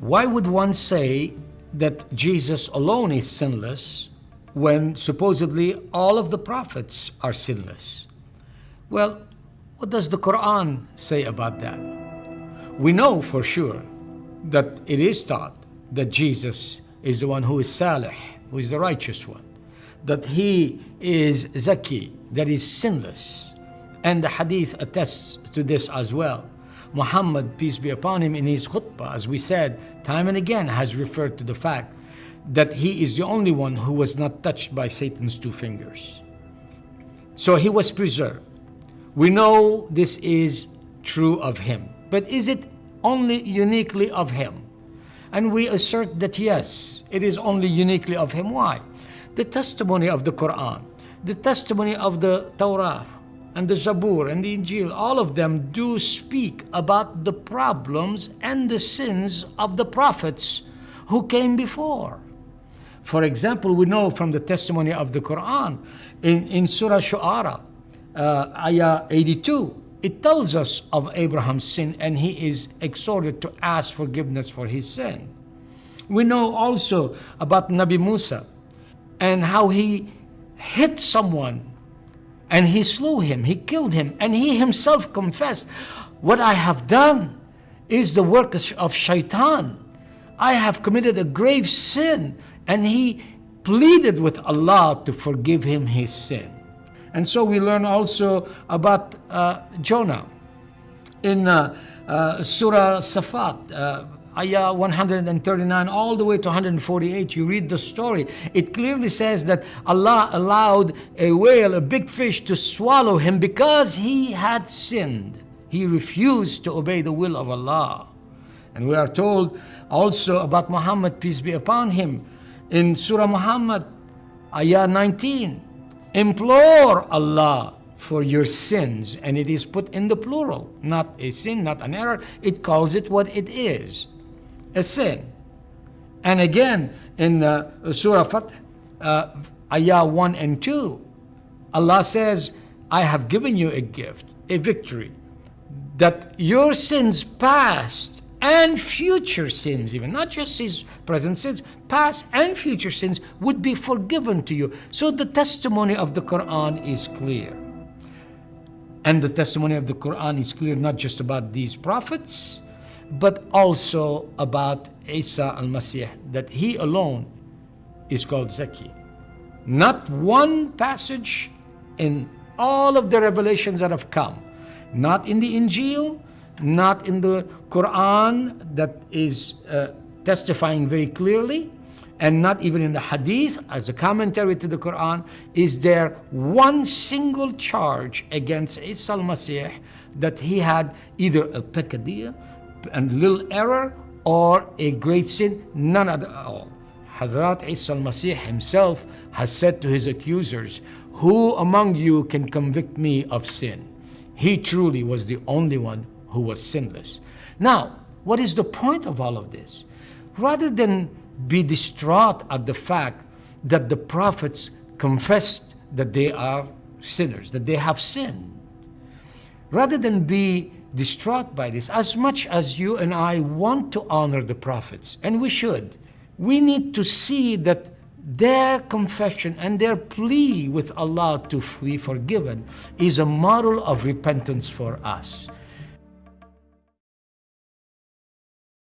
Why would one say that Jesus alone is sinless when supposedly all of the prophets are sinless? Well, what does the Quran say about that? We know for sure that it is taught that Jesus is the one who is Salih, who is the righteous one, that he is Zaki, that is sinless. And the hadith attests to this as well. Muhammad, peace be upon him, in his khutbah, as we said, time and again has referred to the fact that he is the only one who was not touched by Satan's two fingers. So he was preserved. We know this is true of him. But is it only uniquely of him? And we assert that yes, it is only uniquely of him. Why? The testimony of the Quran, the testimony of the Torah, and the Zabur and the Injil, all of them do speak about the problems and the sins of the prophets who came before. For example, we know from the testimony of the Quran in, in Surah Shu'ara, uh, ayah 82, it tells us of Abraham's sin and he is exhorted to ask forgiveness for his sin. We know also about Nabi Musa and how he hit someone and he slew him, he killed him, and he himself confessed, What I have done is the work of shaitan. I have committed a grave sin. And he pleaded with Allah to forgive him his sin. And so we learn also about uh, Jonah in uh, uh, Surah Safat. Ayah 139 all the way to 148, you read the story. It clearly says that Allah allowed a whale, a big fish, to swallow him because he had sinned. He refused to obey the will of Allah. And we are told also about Muhammad, peace be upon him, in Surah Muhammad, ayah 19. Implore Allah for your sins. And it is put in the plural, not a sin, not an error. It calls it what it is a sin. And again, in Surah Fath, uh, Ayah 1 and 2, Allah says, I have given you a gift, a victory, that your sins past and future sins, even not just his present sins, past and future sins would be forgiven to you. So the testimony of the Quran is clear. And the testimony of the Quran is clear not just about these prophets, but also about Isa al-Masih, that he alone is called Zaki. Not one passage in all of the revelations that have come, not in the Injil, not in the Quran that is uh, testifying very clearly, and not even in the Hadith as a commentary to the Quran, is there one single charge against Isa al-Masih that he had either a peccadilla and little error or a great sin, none at all. Hazrat Isa al-Masih himself has said to his accusers, who among you can convict me of sin? He truly was the only one who was sinless. Now, what is the point of all of this? Rather than be distraught at the fact that the prophets confessed that they are sinners, that they have sinned, rather than be distraught by this. As much as you and I want to honor the prophets, and we should, we need to see that their confession and their plea with Allah to be forgiven is a model of repentance for us.